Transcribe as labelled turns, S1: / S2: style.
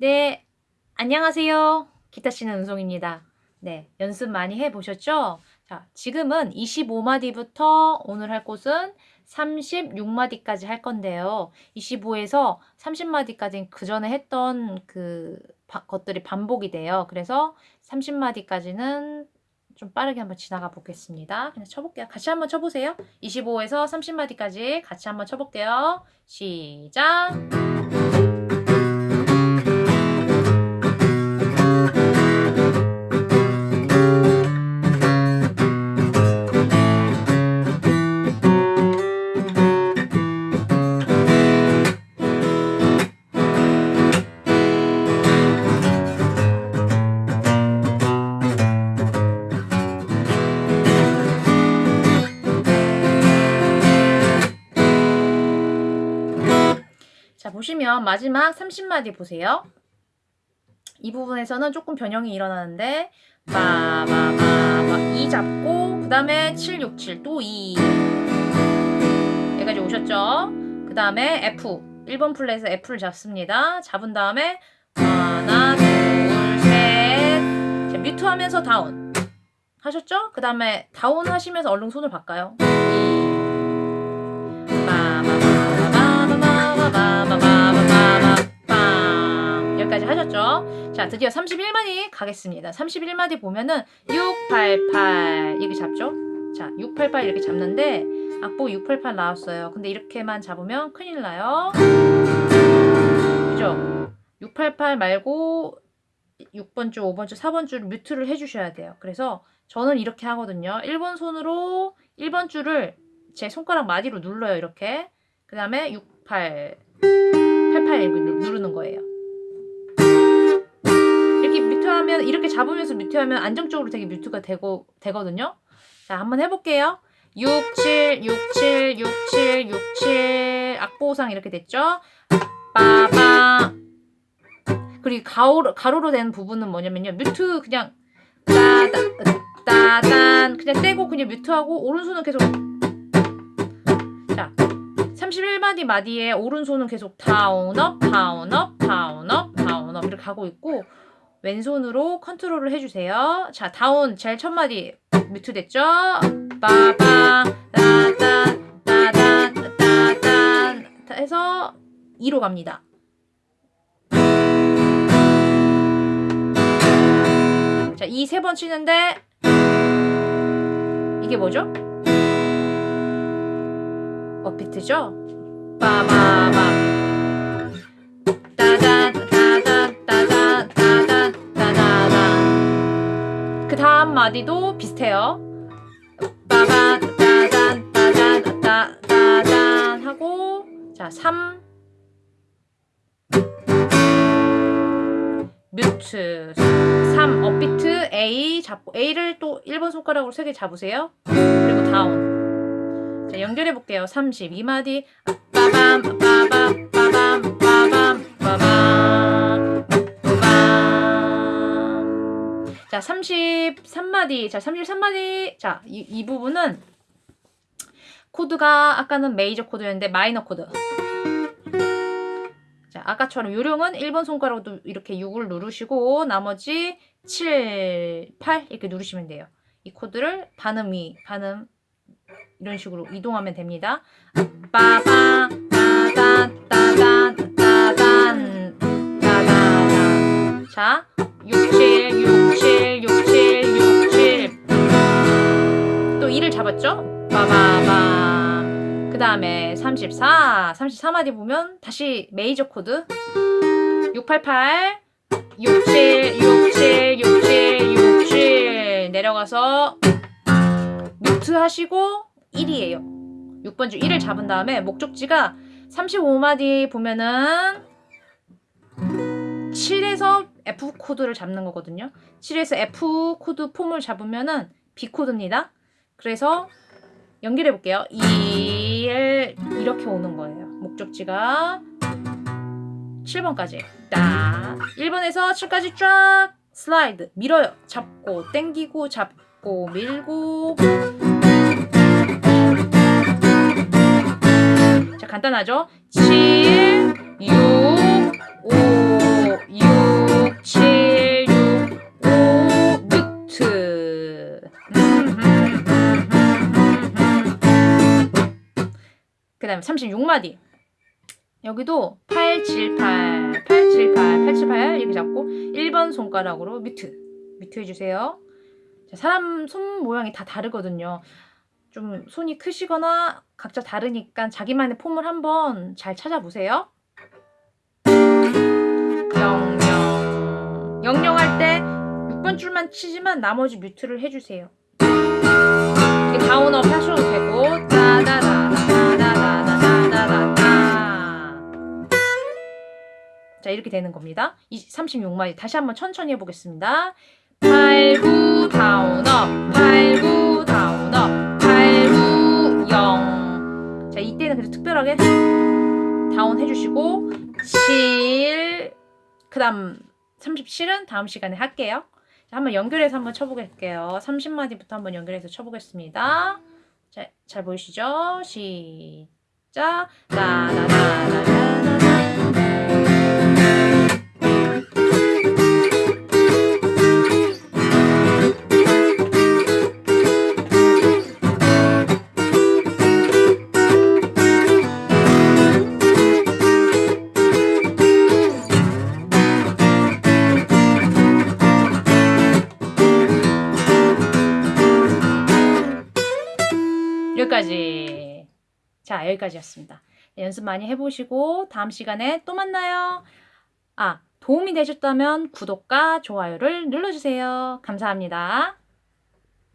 S1: 네, 안녕하세요. 기타 치는 은송입니다. 네, 연습 많이 해보셨죠? 자, 지금은 25마디부터 오늘 할 곳은 36마디까지 할 건데요. 25에서 30마디까지는 그 전에 했던 그 바, 것들이 반복이 돼요. 그래서 30마디까지는 좀 빠르게 한번 지나가 보겠습니다. 그냥 쳐볼게요. 같이 한번 쳐보세요. 25에서 30마디까지 같이 한번 쳐볼게요. 시작! 자, 보시면 마지막 30마디 보세요. 이 부분에서는 조금 변형이 일어나는데 빠바바바 2 잡고 그 다음에 7, 6, 7 또 2. 여기까지 오셨죠? 그 다음에 F 1번 플랫에서 F를 잡습니다. 잡은 다음에 하나, 둘, 셋 자, 뮤트 하면서 다운 하셨죠? 그 다음에 다운 하시면서 얼른 손을 바꿔요. 2 빠바 자, 드디어 31마디 가겠습니다. 31마디 보면은 688 이렇게 잡죠? 자, 688 이렇게 잡는데 악보 688 나왔어요. 근데 이렇게만 잡으면 큰일 나요. 그죠? 688 말고 6번 줄, 5번 줄, 4번 줄 뮤트를 해주셔야 돼요. 그래서 저는 이렇게 하거든요. 1번 손으로 1번 줄을 제 손가락 마디로 눌러요. 이렇게. 그 다음에 68, 88 이렇게 누- 누르는 거예요. 이렇게 뮤트하면 이렇게 잡으면서 뮤트하면 안정적으로 되게 뮤트가 되고 되거든요. 자, 한번 해볼게요. 67, 67, 67, 67 악보상 이렇게 됐죠? 빠바 그리고 가로, 가로로 된 부분은 뭐냐면요. 뮤트 그냥 따단, 따단 그냥 떼고 그냥 mute하고 오른손은 계속 자 31마디 마디에 오른손은 계속 다운업, 다운업, 다운업, 다운업 이렇게 가고 있고 왼손으로 컨트롤을 해주세요. 자 down 제일 첫 마디 mute 됐죠? 빠바 따단 따단 따단 해서 2로 갑니다. 자, 이 세 번 치는데 이게 뭐죠? 업비트죠? 빠바바 따다단 그 다음 마디도 비슷해요. 빠바 따단 따단 따다단 하고 자, 3 mute 3 upbeat A 잡고 A를 또 1번 손가락으로 3개 잡으세요. 그리고 down. 자, 연결해 볼게요. 32마디 빠밤 빠밤 빠밤 빠밤 빠밤 자, 33마디. 자, 33마디. 자, 이, 이 부분은 코드가 아까는 메이저 코드였는데 마이너 코드. 자, 아까처럼 요령은 1번 손가락으로 이렇게 6을 누르시고 나머지 7, 8 이렇게 누르시면 돼요. 이 코드를 반음 위, 반음 이런 식으로 이동하면 됩니다. 빠바 따단 따단 따단 따단 자, 그 다음에 34 34마디 보면 다시 메이저 코드. 688 67 67 67 67 내려가서 mute 하시고 1이에요. 6번 줄 1을 잡은 다음에 목적지가 35마디 보면은 7에서 F 코드를 잡는 거거든요. 7에서 F 코드 폼을 잡으면은 B 코드입니다. 그래서 연결해 볼게요. 1 이렇게 오는 거예요. 목적지가 7번까지. 딱. 1번에서 7까지 쫙 슬라이드. 밀어요. 잡고 땡기고 잡고 밀고. 자 간단하죠? 7 6 5 6 다음에 36마디. 여기도 8, 7, 8, 8, 7, 8, 8, 7, 8 이렇게 잡고 1번 손가락으로 뮤트. 뮤트 해주세요. 자, 사람 손 모양이 다 다르거든요. 좀 손이 크시거나 각자 다르니까 자기만의 폼을 한번 잘 찾아보세요. 영영. 영영할 때 6번 줄만 치지만 나머지 뮤트를 해주세요. down up 하셔도 되고 자 이렇게 되는 겁니다. 36마디 다시 한번 천천히 해보겠습니다. 8, 9 down up 8, 9 down up 8, 9 0. 자 이때는 그래도 특별하게 down 해주시고 7 그 다음 37은 다음 시간에 할게요. 자, 한번 연결해서 한번 쳐보겠게요. 30마디부터 한번 연결해서 쳐보겠습니다. 자, 잘 보이시죠? 시작. 나나나나나나. 여기까지. 자, 여기까지였습니다. 연습 많이 해보시고 다음 시간에 또 만나요. 아, 도움이 되셨다면 구독과 좋아요를 눌러주세요. 감사합니다.